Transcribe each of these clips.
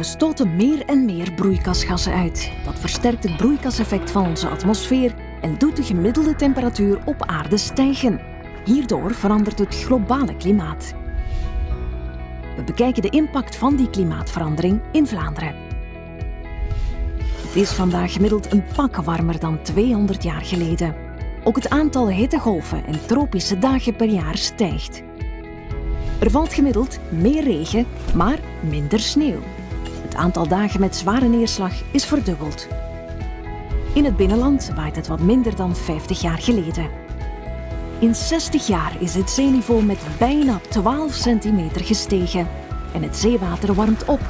We stoten meer en meer broeikasgassen uit. Dat versterkt het broeikaseffect van onze atmosfeer en doet de gemiddelde temperatuur op aarde stijgen. Hierdoor verandert het globale klimaat. We bekijken de impact van die klimaatverandering in Vlaanderen. Het is vandaag gemiddeld een pak warmer dan 200 jaar geleden. Ook het aantal hittegolven en tropische dagen per jaar stijgt. Er valt gemiddeld meer regen, maar minder sneeuw. Het aantal dagen met zware neerslag is verdubbeld. In het binnenland waait het wat minder dan 50 jaar geleden. In 60 jaar is het zeeniveau met bijna 12 centimeter gestegen en het zeewater warmt op.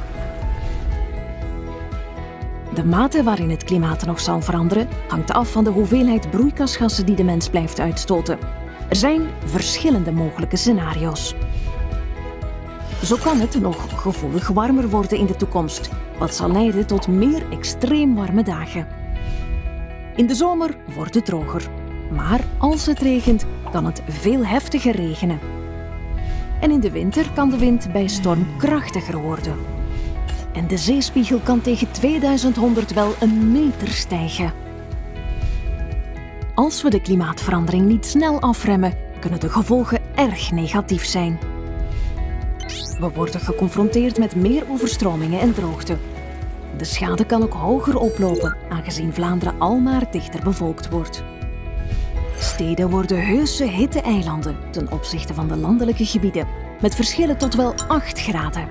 De mate waarin het klimaat nog zal veranderen hangt af van de hoeveelheid broeikasgassen die de mens blijft uitstoten. Er zijn verschillende mogelijke scenario's. Zo kan het nog gevoelig warmer worden in de toekomst, wat zal leiden tot meer extreem warme dagen. In de zomer wordt het droger, maar als het regent kan het veel heftiger regenen. En in de winter kan de wind bij storm krachtiger worden. En de zeespiegel kan tegen 2100 wel een meter stijgen. Als we de klimaatverandering niet snel afremmen, kunnen de gevolgen erg negatief zijn. We worden geconfronteerd met meer overstromingen en droogte. De schade kan ook hoger oplopen, aangezien Vlaanderen almaar dichter bevolkt wordt. Steden worden heuse hitte-eilanden ten opzichte van de landelijke gebieden, met verschillen tot wel 8 graden.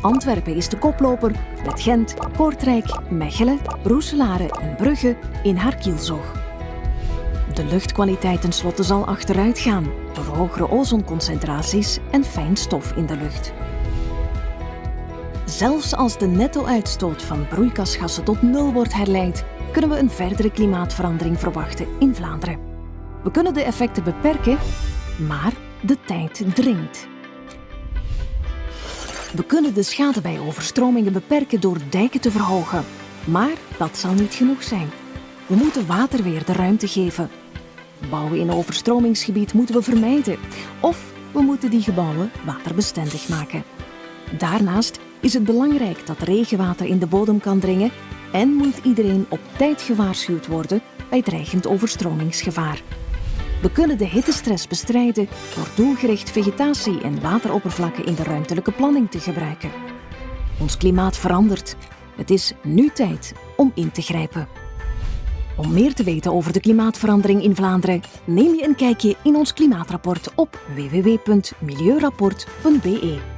Antwerpen is de koploper met Gent, Kortrijk, Mechelen, Roeselare en Brugge in haar kielzog. De luchtkwaliteit tenslotte zal achteruit gaan door hogere ozonconcentraties en fijn stof in de lucht. Zelfs als de netto-uitstoot van broeikasgassen tot nul wordt herleid, kunnen we een verdere klimaatverandering verwachten in Vlaanderen. We kunnen de effecten beperken, maar de tijd dringt. We kunnen de schade bij overstromingen beperken door dijken te verhogen. Maar dat zal niet genoeg zijn. We moeten water weer de ruimte geven. Bouwen in overstromingsgebied moeten we vermijden. Of we moeten die gebouwen waterbestendig maken. Daarnaast is het belangrijk dat regenwater in de bodem kan dringen en moet iedereen op tijd gewaarschuwd worden bij dreigend overstromingsgevaar. We kunnen de hittestress bestrijden door doelgericht vegetatie en wateroppervlakken in de ruimtelijke planning te gebruiken. Ons klimaat verandert. Het is nu tijd om in te grijpen. Om meer te weten over de klimaatverandering in Vlaanderen, neem je een kijkje in ons klimaatrapport op www.milieurapport.be.